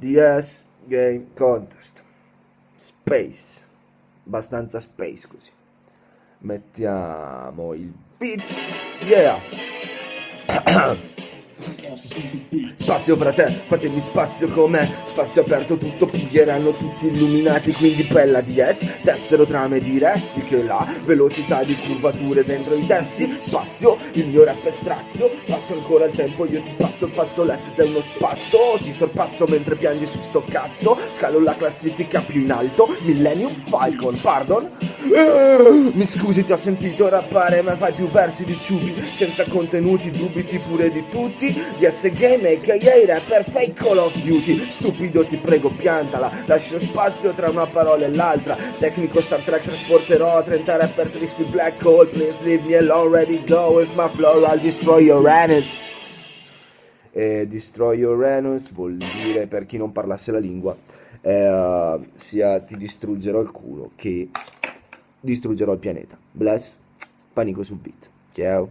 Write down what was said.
DS Game Contest. Space. Abbastanza space così. Mettiamo il beat. Yeah. Spazio fra te, fatemi spazio con me. Spazio aperto tutto, puglieranno tutti illuminati. Quindi bella DS, tessero trame di resti Che la velocità di curvature dentro i testi. Spazio, il mio rap è strazio. Passo ancora il tempo, io ti passo il fazzoletto da uno spasso. Ti sorpasso mentre piangi su sto cazzo. Scalo la classifica più in alto. Millennium Falcon, pardon? Uh, mi scusi ti ho sentito rappare ma fai più versi di ciubi Senza contenuti, dubiti pure di tutti Game aka rapper fake Call of Duty Stupido ti prego piantala Lascio spazio tra una parola e l'altra Tecnico Star Trek trasporterò 30 rapper tristi black hole Please leave me alone ready go With my flow I'll destroy your anus e Destroy your anus vuol dire per chi non parlasse la lingua eh, sia ti distruggerò il culo che distruggerò il pianeta. Bless, panico sul beat. Ciao.